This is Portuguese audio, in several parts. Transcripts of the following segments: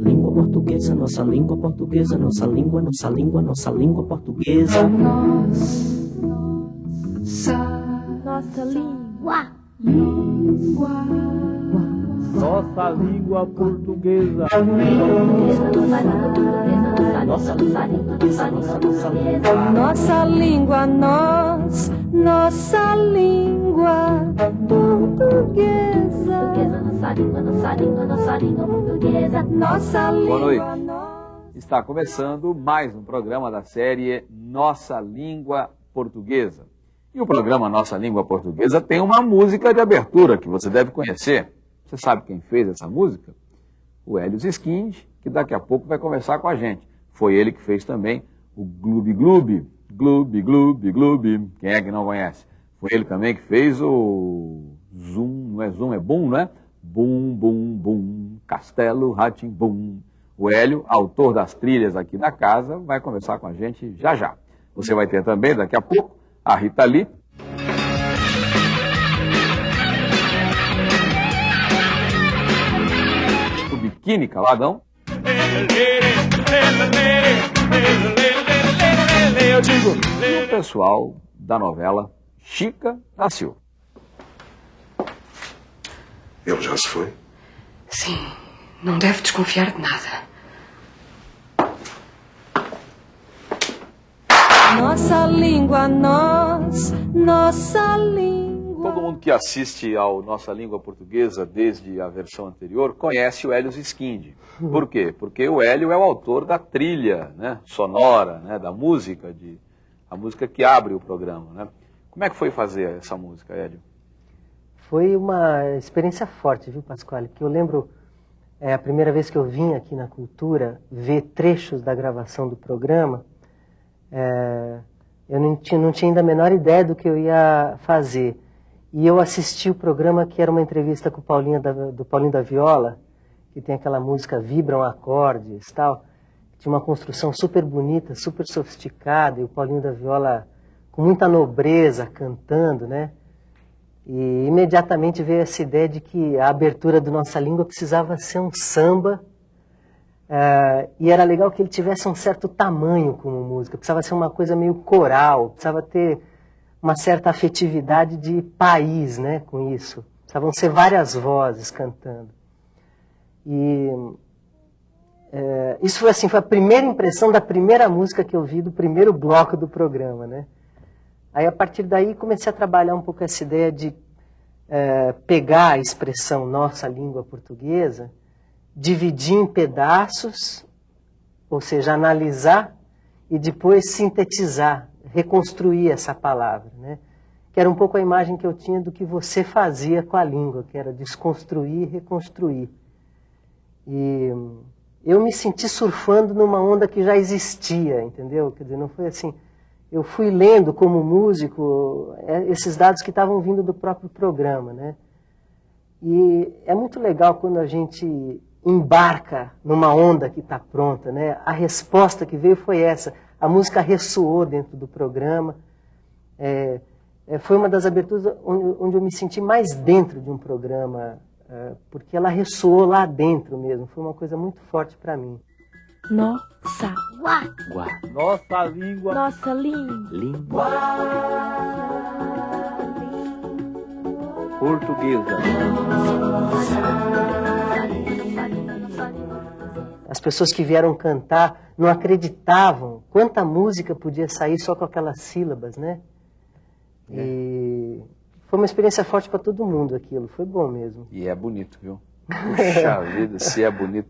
Língua portuguesa, nossa língua portuguesa, nossa língua, nossa língua, nossa língua portuguesa. Nossa, nossa língua. Língua. Nossa língua portuguesa. Nossa língua, nossa língua, nós, nossa língua portuguesa. Nossa língua, nossa língua, nossa língua portuguesa. Nossa língua. Boa noite. Está começando mais um programa da série Nossa Língua Portuguesa. E o programa Nossa Língua Portuguesa tem uma música de abertura que você deve conhecer. Você sabe quem fez essa música? O Hélio Skind, que daqui a pouco vai conversar com a gente. Foi ele que fez também o Gloob Gloob, Gloob Gloob Gloob. Quem é que não conhece? Foi ele também que fez o Zoom, não é Zoom, é Boom, não é? Bum, bum, bum, Castelo Ratim Bum. O Hélio, autor das trilhas aqui da casa, vai conversar com a gente já já. Você vai ter também, daqui a pouco, a Rita Lee, o Biquíni Caladão. E o pessoal da novela Chica da Silva. Ele já se foi? Sim, não deve desconfiar de nada. Nossa língua, nós, nossa língua. Todo mundo que assiste ao Nossa Língua Portuguesa desde a versão anterior conhece o Hélio Skind. Por quê? Porque o Hélio é o autor da trilha né, sonora, né, da música, de, a música que abre o programa. Né? Como é que foi fazer essa música, Hélio? Foi uma experiência forte, viu, Pasquale? Que eu lembro é, a primeira vez que eu vim aqui na Cultura ver trechos da gravação do programa. É, eu não tinha, não tinha ainda a menor ideia do que eu ia fazer. E eu assisti o programa que era uma entrevista com o Paulinho da, do Paulinho da Viola, que tem aquela música Vibram Acordes tal. Tinha uma construção super bonita, super sofisticada, e o Paulinho da Viola com muita nobreza cantando, né? E imediatamente veio essa ideia de que a abertura do Nossa Língua precisava ser um samba. Uh, e era legal que ele tivesse um certo tamanho como música, precisava ser uma coisa meio coral, precisava ter uma certa afetividade de país né, com isso. Precisavam ser várias vozes cantando. E uh, isso foi assim, foi a primeira impressão da primeira música que eu vi do primeiro bloco do programa, né? Aí, a partir daí, comecei a trabalhar um pouco essa ideia de é, pegar a expressão nossa língua portuguesa, dividir em pedaços, ou seja, analisar e depois sintetizar, reconstruir essa palavra. Né? Que era um pouco a imagem que eu tinha do que você fazia com a língua, que era desconstruir e reconstruir. E eu me senti surfando numa onda que já existia, entendeu? Quer dizer, não foi assim eu fui lendo como músico esses dados que estavam vindo do próprio programa, né? E é muito legal quando a gente embarca numa onda que está pronta, né? A resposta que veio foi essa. A música ressoou dentro do programa. É, é, foi uma das aberturas onde, onde, eu me senti mais dentro de um programa, é, porque ela ressoou lá dentro mesmo. Foi uma coisa muito forte para mim. Nossa. Guá. Guá. Nossa língua. Nossa língua. Língua. Portuguesa. As pessoas que vieram cantar não acreditavam quanta música podia sair só com aquelas sílabas, né? E foi uma experiência forte para todo mundo aquilo, foi bom mesmo. E é bonito, viu? Puxa vida, se é bonito.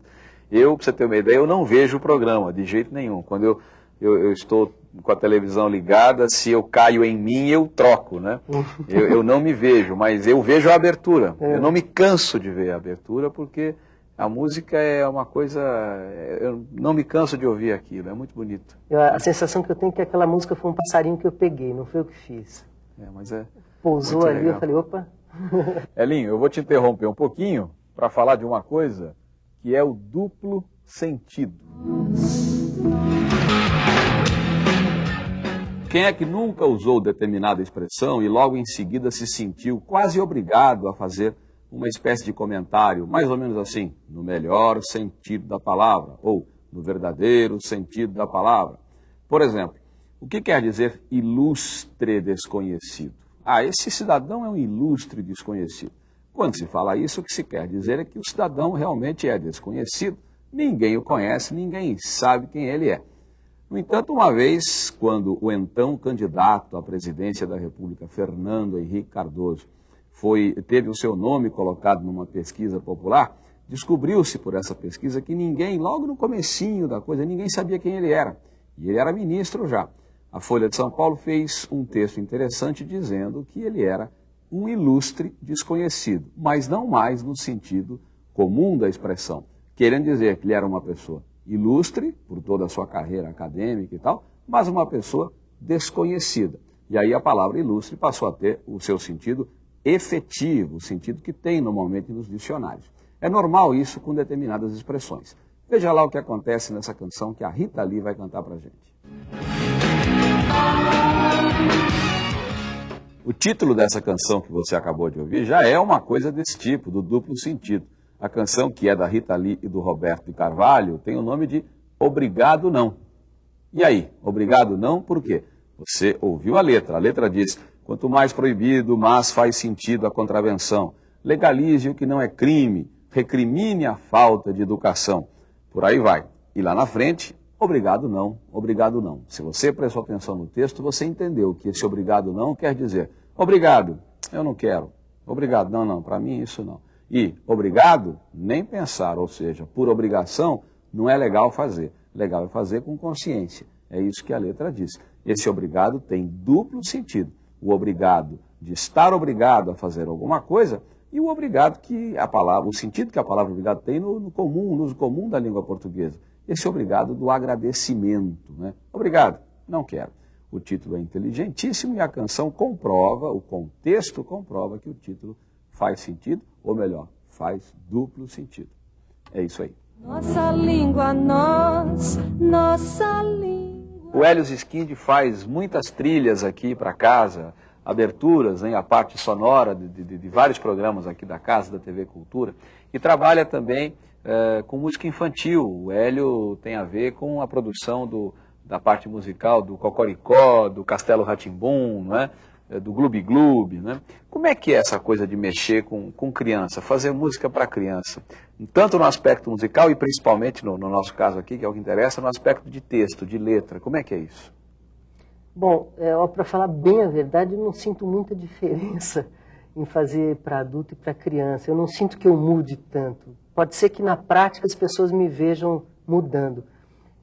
Eu, para você ter uma ideia, eu não vejo o programa de jeito nenhum. Quando eu, eu, eu, estou com a televisão ligada, se eu caio em mim, eu troco, né? eu, eu não me vejo, mas eu vejo a abertura. É. Eu não me canso de ver a abertura, porque a música é uma coisa. Eu não me canso de ouvir aquilo, é muito bonito. a sensação que eu tenho é que aquela música foi um passarinho que eu peguei, não foi eu que fiz. É, mas é. Pousou ali, legal. eu falei, opa. Elinho, eu vou te interromper um pouquinho para falar de uma coisa que é o duplo sentido. Quem é que nunca usou determinada expressão e logo em seguida se sentiu quase obrigado a fazer uma espécie de comentário, mais ou menos assim, no melhor sentido da palavra, ou no verdadeiro sentido da palavra. Por exemplo, o que quer dizer ilustre desconhecido? Ah, esse cidadão é um ilustre desconhecido. Quando se fala isso, o que se quer dizer é que o cidadão realmente é desconhecido, ninguém o conhece, ninguém sabe quem ele é. No entanto, uma vez, quando o então candidato à presidência da República, Fernando Henrique Cardoso, foi, teve o seu nome colocado numa pesquisa popular, descobriu-se por essa pesquisa que ninguém, logo no comecinho da coisa, ninguém sabia quem ele era. E ele era ministro já. A Folha de São Paulo fez um texto interessante dizendo que ele era um ilustre desconhecido, mas não mais no sentido comum da expressão, querendo dizer que ele era uma pessoa ilustre por toda a sua carreira acadêmica e tal, mas uma pessoa desconhecida. E aí a palavra ilustre passou a ter o seu sentido efetivo, o sentido que tem normalmente nos dicionários. É normal isso com determinadas expressões. Veja lá o que acontece nessa canção que a Rita Lee vai cantar pra gente. O título dessa canção que você acabou de ouvir já é uma coisa desse tipo, do duplo sentido. A canção, que é da Rita Lee e do Roberto de Carvalho, tem o nome de Obrigado Não. E aí, obrigado não, por quê? Você ouviu a letra. A letra diz: quanto mais proibido, mais faz sentido a contravenção. Legalize o que não é crime, recrimine a falta de educação. Por aí vai. E lá na frente, Obrigado não, obrigado não. Se você prestou atenção no texto, você entendeu que esse obrigado não quer dizer obrigado, eu não quero. Obrigado, não, não, para mim isso não. E obrigado, nem pensar, ou seja, por obrigação, não é legal fazer. Legal é fazer com consciência. É isso que a letra diz. Esse obrigado tem duplo sentido. O obrigado de estar obrigado a fazer alguma coisa e o obrigado que a palavra, o sentido que a palavra obrigado tem no, no comum, no uso comum da língua portuguesa esse obrigado do agradecimento. Né? Obrigado, não quero. O título é inteligentíssimo e a canção comprova, o contexto comprova que o título faz sentido, ou melhor, faz duplo sentido. É isso aí. Nossa língua, nós, nossa língua. O Helios Skind faz muitas trilhas aqui para casa, aberturas, né, a parte sonora de, de, de vários programas aqui da casa, da TV Cultura, e trabalha também é, com música infantil. O Hélio tem a ver com a produção do, da parte musical do Cocoricó, do Castelo Ratimbum, né? do Gloob Gloob. Né? Como é que é essa coisa de mexer com, com criança, fazer música para criança? Tanto no aspecto musical e principalmente, no, no nosso caso aqui, que é o que interessa, no aspecto de texto, de letra. Como é que é isso? Bom, é, para falar bem a verdade, eu não sinto muita diferença em fazer para adulto e para criança. Eu não sinto que eu mude tanto. Pode ser que na prática as pessoas me vejam mudando.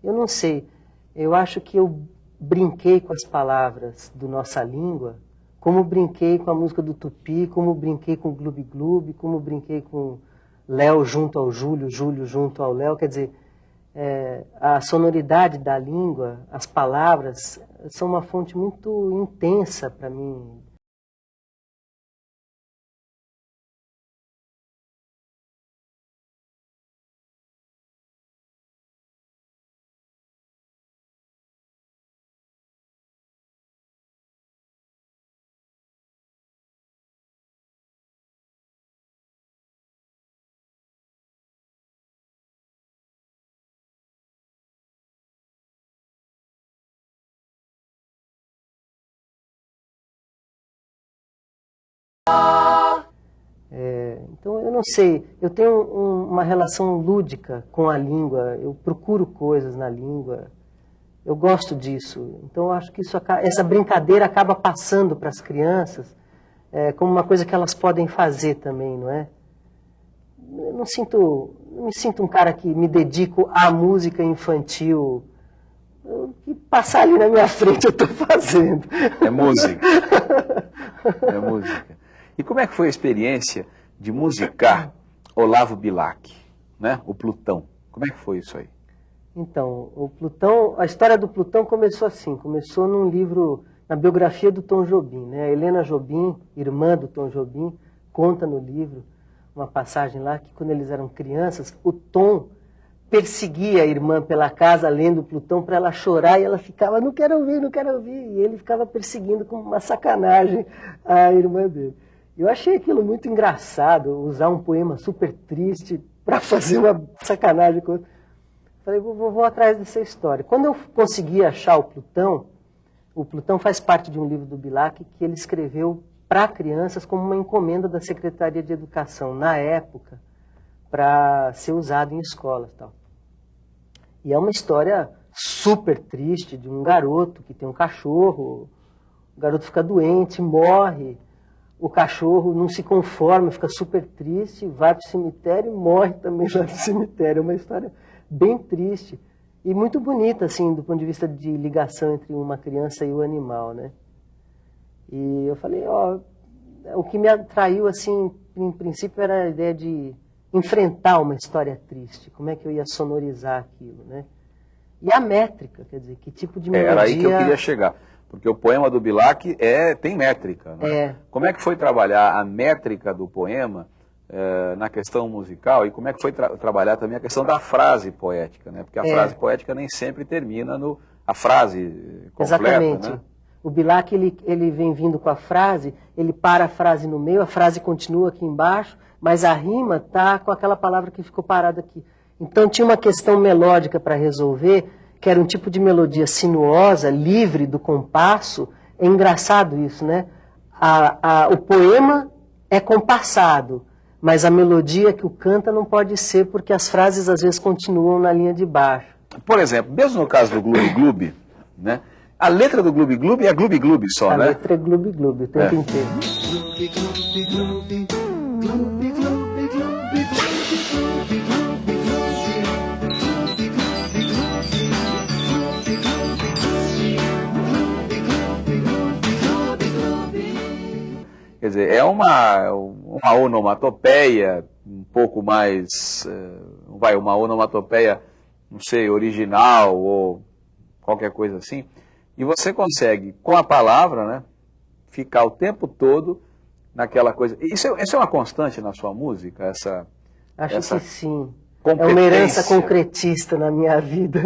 Eu não sei. Eu acho que eu brinquei com as palavras do nossa língua, como brinquei com a música do Tupi, como brinquei com o Gloob Gloob, como brinquei com Léo junto ao Júlio, Júlio junto ao Léo. Quer dizer, é, a sonoridade da língua, as palavras, são uma fonte muito intensa para mim não sei, eu tenho um, uma relação lúdica com a língua, eu procuro coisas na língua, eu gosto disso. Então eu acho que isso, essa brincadeira acaba passando para as crianças é, como uma coisa que elas podem fazer também, não é? Eu não sinto, não me sinto um cara que me dedico à música infantil. O que passar ali na minha frente eu estou fazendo. É música. É música. E como é que foi a experiência de musicar Olavo Bilac, né? o Plutão? Como é que foi isso aí? Então, o Plutão, a história do Plutão começou assim, começou num livro, na biografia do Tom Jobim. Né? A Helena Jobim, irmã do Tom Jobim, conta no livro uma passagem lá que quando eles eram crianças, o Tom perseguia a irmã pela casa lendo Plutão para ela chorar e ela ficava, não quero ouvir, não quero ouvir. E ele ficava perseguindo com uma sacanagem a irmã dele. Eu achei aquilo muito engraçado, usar um poema super triste para fazer uma sacanagem com outro. Falei, vou, vou, vou atrás dessa história. Quando eu consegui achar o Plutão, o Plutão faz parte de um livro do Bilac que ele escreveu para crianças como uma encomenda da Secretaria de Educação, na época, para ser usado em escolas. Tal. E é uma história super triste de um garoto que tem um cachorro, o garoto fica doente, morre, o cachorro não se conforma, fica super triste, vai para o cemitério e morre também lá no cemitério. É uma história bem triste e muito bonita, assim, do ponto de vista de ligação entre uma criança e o animal, né? E eu falei, ó, o que me atraiu, assim, em princípio, era a ideia de enfrentar uma história triste. Como é que eu ia sonorizar aquilo, né? E a métrica, quer dizer, que tipo de melodia... Era aí que eu queria chegar. Porque o poema do Bilac é, tem métrica. Né? É. Como é que foi trabalhar a métrica do poema eh, na questão musical e como é que foi tra trabalhar também a questão da frase poética? Né? Porque a É. frase poética nem sempre termina no... A frase completa, Exatamente. né? O Bilac, ele, ele vem vindo com a frase, ele para a frase no meio, a frase continua aqui embaixo, mas a rima está com aquela palavra que ficou parada aqui. Então tinha uma questão melódica para resolver, que era um tipo de melodia sinuosa, livre do compasso. É engraçado isso, né? A- a- o poema é compassado, mas a melodia que o canta não pode ser, porque as frases às vezes continuam na linha de baixo. Por exemplo, mesmo no caso do Gloob Gloob, né? A letra do Gloob Gloob é Gloob Gloob só, A né? letra é gloob gloob o tempo É. inteiro. Quer dizer, é uma, uma onomatopeia um pouco mais, eh, vai, uma onomatopeia, não sei, original ou qualquer coisa assim. E você consegue, com a palavra, né, ficar o tempo todo naquela coisa. Isso é, isso é uma constante na sua música, essa Acho Essa que sim. É uma herança concretista na minha vida.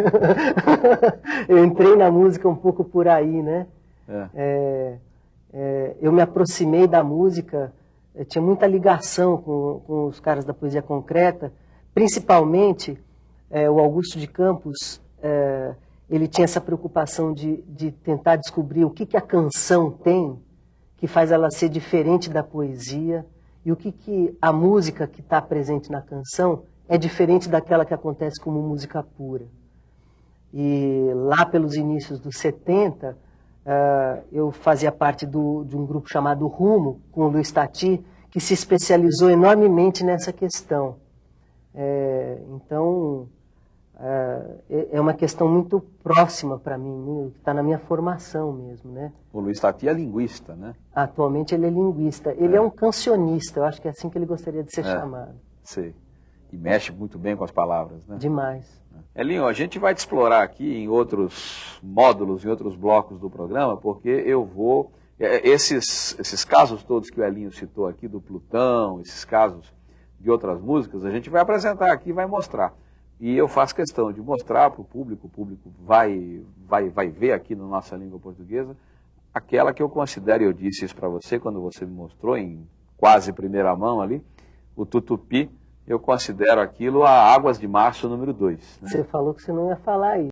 eu entrei na música um pouco por aí, né? É. É, é, eu me aproximei da música, eu tinha muita ligação com, com os caras da poesia concreta, principalmente é, o Augusto de Campos, é, ele tinha essa preocupação de, de tentar descobrir o que, que a canção tem que faz ela ser diferente da poesia e o que, que a música que está presente na canção é diferente daquela que acontece como música pura. E lá pelos inícios dos 70, ah, eu fazia parte do- de um grupo chamado Rumo, com o Luiz Tati, que se especializou enormemente nessa questão. É, então, ah, é é uma questão muito próxima para mim, que está na minha formação mesmo, né? O Luiz Tati é linguista, né? Atualmente ele é linguista. Ele é, um cancionista, eu acho que é assim que ele gostaria de ser É. chamado. Sei. E mexe muito bem com as palavras, né? Demais. Elinho, a gente vai te explorar aqui em outros módulos, em outros blocos do programa, porque eu vou. é, Esses, esses casos todos que o Elinho citou aqui, do Plutão, esses casos de outras músicas, a gente vai apresentar aqui e vai mostrar. E eu faço questão de mostrar para o público, o público vai, vai, vai ver aqui na nossa língua portuguesa, aquela que eu considero, e eu disse isso para você quando você me mostrou em quase primeira mão ali, o tutupi, eu considero aquilo a Águas de Março número 2. Você falou que você não ia falar isso.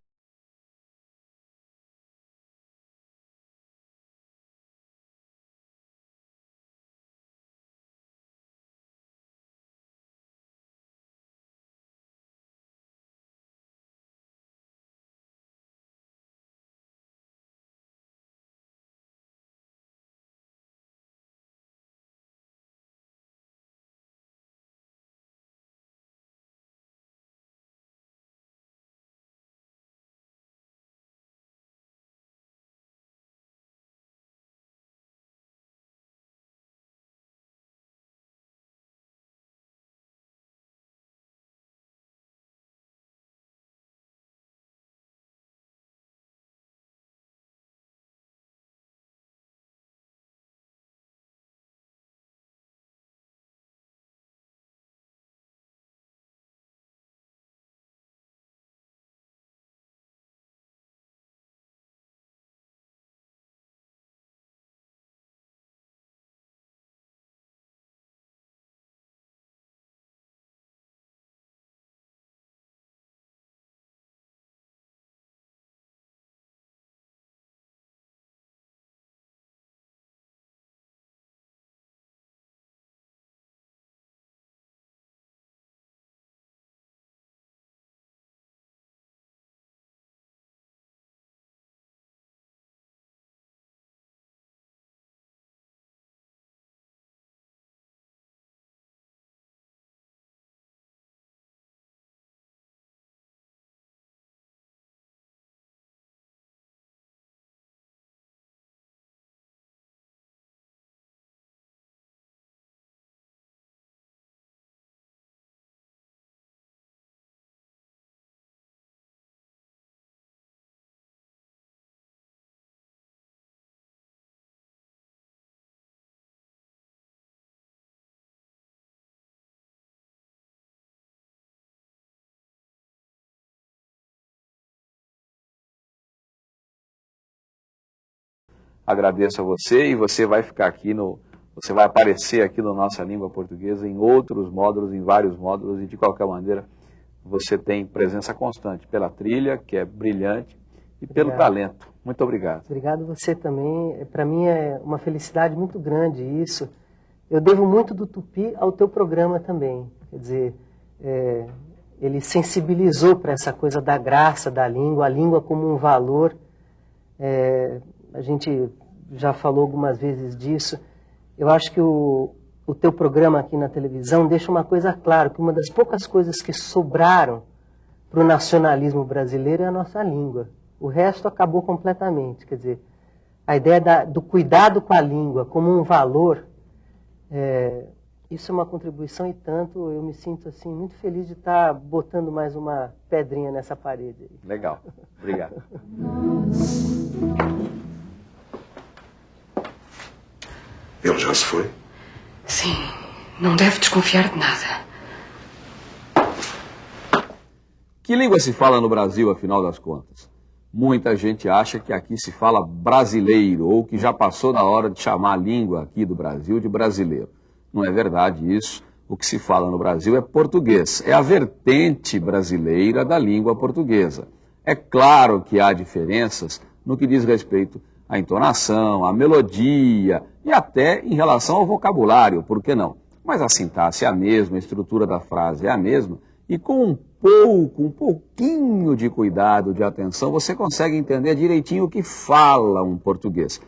Agradeço a você e você vai ficar aqui no. Você vai aparecer aqui no Nossa Língua Portuguesa em outros módulos, em vários módulos, e de qualquer maneira você tem presença constante pela trilha, que é brilhante, e pelo Obrigado. talento. Muito obrigado. Obrigado você também. Para mim é uma felicidade muito grande isso. Eu devo muito do Tupi ao teu programa também. Quer dizer, é, ele sensibilizou para essa coisa da graça da língua, a língua como um valor. É, a gente já falou algumas vezes disso. Eu acho que o, o teu programa aqui na televisão deixa uma coisa clara, que uma das poucas coisas que sobraram para o nacionalismo brasileiro é a nossa língua. O resto acabou completamente. Quer dizer, a ideia da, do cuidado com a língua como um valor, é, isso é uma contribuição e tanto eu me sinto assim muito feliz de estar botando mais uma pedrinha nessa parede. Aí. Legal. Obrigado. Ele já se foi? Sim, não deve desconfiar de nada. Que língua se fala no Brasil, afinal das contas? Muita gente acha que aqui se fala brasileiro, ou que já passou da hora de chamar a língua aqui do Brasil de brasileiro. Não é verdade isso. O que se fala no Brasil é português. É a vertente brasileira da língua portuguesa. É claro que há diferenças no que diz respeito à entonação, à melodia e até em relação ao vocabulário, por que não? Mas a sintaxe é a mesma, a estrutura da frase é a mesma, e com um pouco, um pouquinho de cuidado, de atenção, você consegue entender direitinho o que fala um português.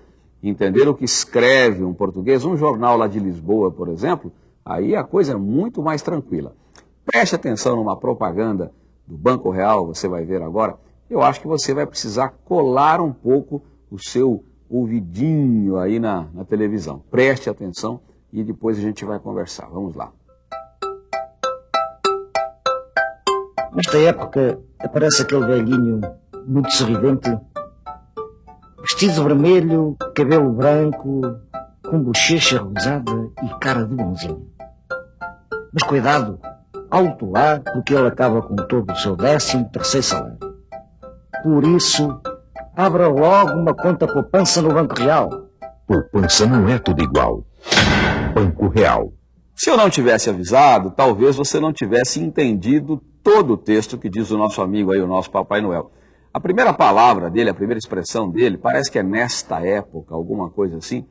Entender o que escreve um português, um jornal lá de Lisboa, por exemplo, aí a coisa é muito mais tranquila. Preste atenção numa propaganda do Banco Real, você vai ver agora. Eu acho que você vai precisar colar um pouco o seu ouvidinho aí na, na televisão. Preste atenção e depois a gente vai conversar. Vamos lá. Nesta época aparece aquele velhinho muito sorridente, vestido vermelho, cabelo branco, com bochecha rosada e cara de bonzinho. Mas cuidado, alto lá, porque ele acaba com todo o seu décimo terceiro salário. Por isso, abra logo uma conta poupança no Banco Real. Poupança não é tudo igual. Banco Real. Se eu não tivesse avisado, talvez você não tivesse entendido todo o texto que diz o nosso amigo aí, o nosso Papai Noel. A primeira palavra dele, a primeira expressão dele, parece que é nesta época, alguma coisa assim.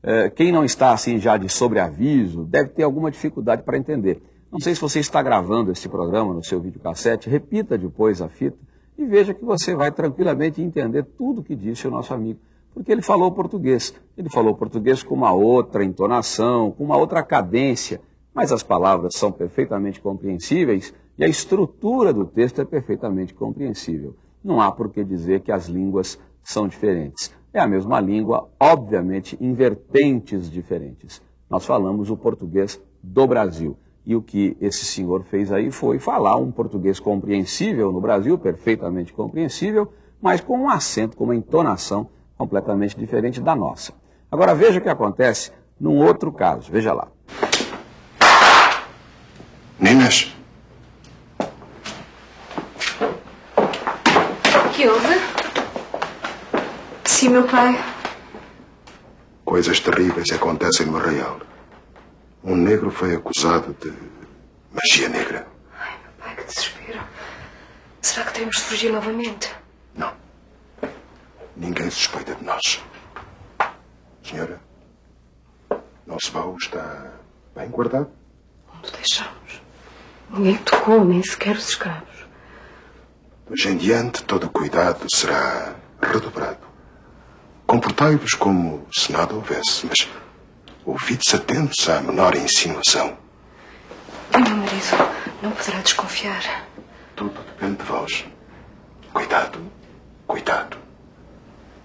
É, quem não está assim já de sobreaviso deve ter alguma dificuldade para entender. Não sei se você está gravando esse programa no seu videocassete, repita depois a fita e veja que você vai tranquilamente entender tudo que disse o nosso amigo. Porque ele falou português. Ele falou português com uma outra entonação, com uma outra cadência, mas as palavras são perfeitamente compreensíveis e a estrutura do texto é perfeitamente compreensível. Não há por que dizer que as línguas são diferentes. É a mesma língua, obviamente, em vertentes diferentes. Nós falamos o português do Brasil. E o que esse senhor fez aí foi falar um português compreensível no Brasil, perfeitamente compreensível, mas com um acento, com uma entonação completamente diferente da nossa. Agora veja o que acontece num outro caso. Veja lá. Ninas, Que houve? Sim, meu pai. coisas terríveis acontecem no Arraial. Um negro foi acusado de magia negra. Pai, que desespero. Será que teremos de fugir novamente? Não. Ninguém suspeita de nós. Senhora, nosso baú está bem guardado. Onde deixamos? Ninguém tocou, nem sequer os escravos. Hoje em diante, todo o cuidado será redobrado. Comportai-vos como se nada houvesse, mas ouvides atentos à menor insinuação. E meu marido não poderá desconfiar. Tudo depende de vós. Cuidado, cuidado.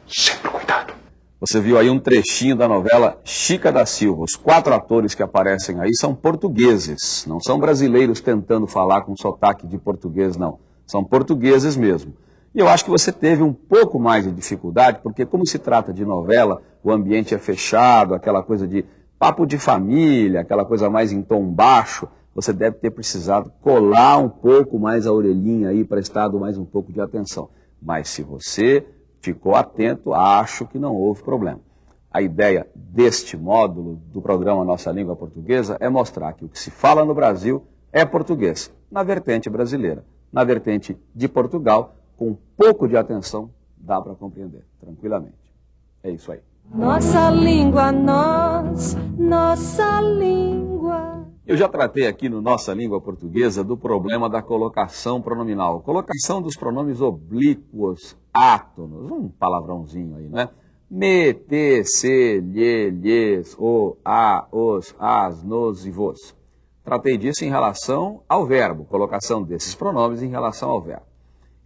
Sempre cuidado. Você viu aí um trechinho da novela Chica da Silva. Os quatro atores que aparecem aí são portugueses, não são brasileiros tentando falar com sotaque de português, não. São portugueses mesmo. E eu acho que você teve um pouco mais de dificuldade, porque como se trata de novela, o ambiente é fechado, aquela coisa de papo de família, aquela coisa mais em tom baixo, você deve ter precisado colar um pouco mais a orelhinha aí, prestado mais um pouco de atenção. Mas se você ficou atento, acho que não houve problema. A ideia deste módulo do programa Nossa Língua Portuguesa é mostrar que o que se fala no Brasil é português, na vertente brasileira. Na vertente de Portugal, com um pouco de atenção, dá para compreender tranquilamente. É isso aí. Nossa língua, nós, nossa língua. Eu já tratei aqui no Nossa Língua Portuguesa do problema da colocação pronominal. Colocação dos pronomes oblíquos, átonos, um palavrãozinho aí, né? Me, te, se, lhe, lhes, o, a, os, as, nos e vos. Tratei disso em relação ao verbo, colocação desses pronomes em relação ao verbo.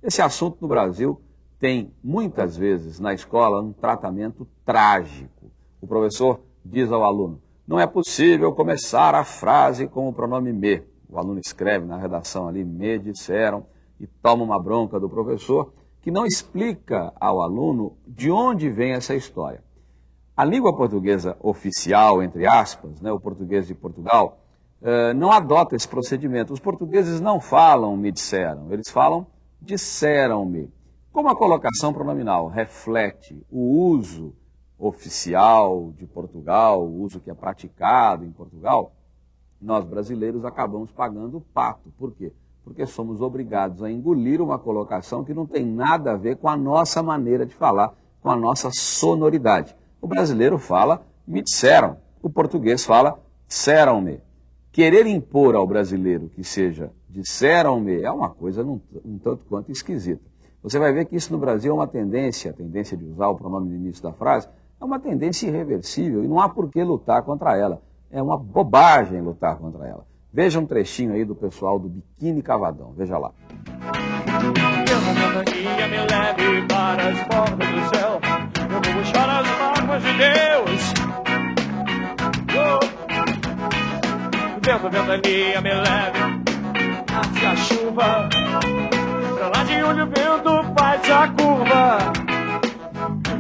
Esse assunto no Brasil tem muitas vezes na escola um tratamento trágico. O professor diz ao aluno: não é possível começar a frase com o pronome me. O aluno escreve na redação ali, me disseram, e toma uma bronca do professor, que não explica ao aluno de onde vem essa história. A língua portuguesa oficial, entre aspas, né, o português de Portugal, eh, não adota esse procedimento. Os portugueses não falam me disseram, eles falam disseram-me. Como a colocação pronominal reflete o uso oficial de Portugal, o uso que é praticado em Portugal, nós brasileiros acabamos pagando o pato. Por quê? Porque somos obrigados a engolir uma colocação que não tem nada a ver com a nossa maneira de falar, com a nossa sonoridade. O brasileiro fala me disseram, o português fala disseram-me. Querer impor ao brasileiro que seja disseram-me é uma coisa um, um tanto quanto esquisita. Você vai ver que isso no Brasil é uma tendência, a tendência de usar o pronome no início da frase, é uma tendência irreversível e não há por que lutar contra ela. É uma bobagem lutar contra ela. Veja um trechinho aí do pessoal do Biquíni Cavadão. Veja lá. Eu vou as mágoas de Deus. Vento, ventania, me leve hacia a chuva. Pra lá de onde o vento faz a curva.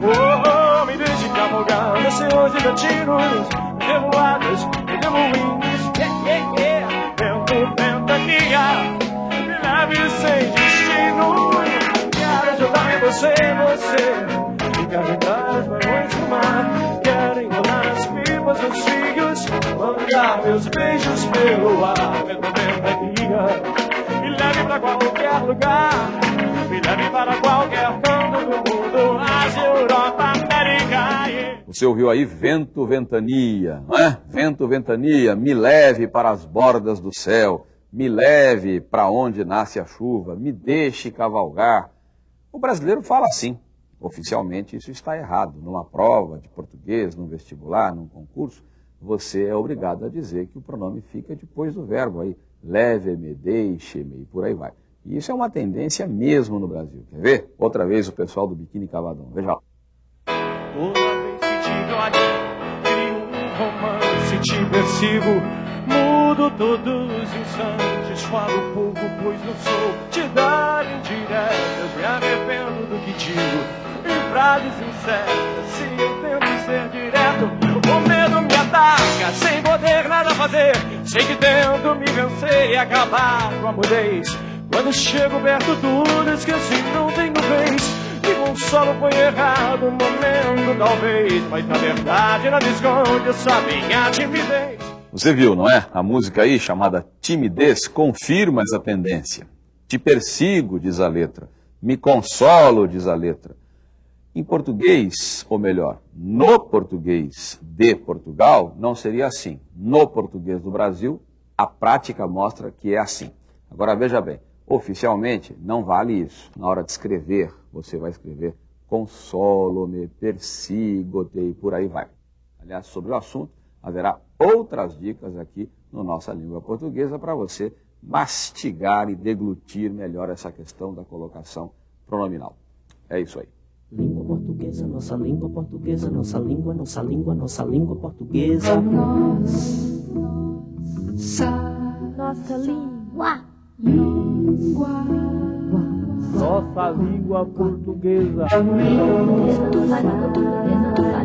Oh, oh me deixe cavalgar nesse hoje de tiros, revoadas e remoinhos. Yeah, yeah, yeah. Vento, ventania, me leve sem destino. Quero ajudar em você, você. E carregar as barões do dos fios. Mandar meus beijos pelo ar. Vento, ventania, me leve pra qualquer lugar. Me leve para qualquer canto do mundo. Ásia, Europa, América. Yeah. Você ouviu aí vento, ventania, não é? Vento, ventania, me leve para as bordas do céu, me leve para onde nasce a chuva, me deixe cavalgar. O brasileiro fala assim. Oficialmente isso está errado. Numa prova de português, num vestibular, num concurso, você é obrigado a dizer que o pronome fica depois do verbo aí. Leve-me, deixe-me por aí vai. E isso é uma tendência mesmo no Brasil. Quer ver? Outra vez o pessoal do Biquíni Cavadão. Veja lá. Te te. Mudo todos os instantes, falo pouco, pois não sou de dar indiretas. Me arrependo do que digo, em frases incertas. Se eu tento ser direto, o medo me ataca, sem poder nada fazer. Sei que tento me vencer e acabar com a mudez. Quando chego perto, tudo esqueci, não tenho vez. Me consolo foi errado no momento, talvez. Mas na verdade nada esconde essa minha timidez. Você viu, não é? A música aí, chamada Timidez, confirma essa tendência. Te persigo, diz a letra. Me consolo, diz a letra. Em português, ou melhor, no português de Portugal, não seria assim. No português do Brasil, a prática mostra que é assim. Agora veja bem, oficialmente não vale isso. Na hora de escrever, você vai escrever consolo-me, persigo-te e por aí vai. Aliás, sobre o assunto, haverá outras dicas aqui no nossa língua portuguesa para você mastigar e deglutir melhor essa questão da colocação pronominal. É isso aí. Língua portuguesa, nossa língua portuguesa, nossa língua, nossa língua, nossa língua portuguesa. Nossa língua. Nossa língua portuguesa.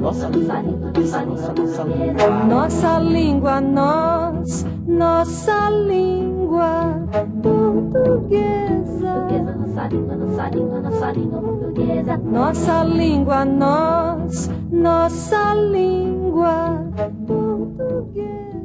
Nossa língua portuguesa, nossa língua, língua. língua. Nossa língua, nós, nossa língua portuguesa. Nossa língua, nossa língua, nossa língua portuguesa. Nossa língua, nós, nossa língua portuguesa.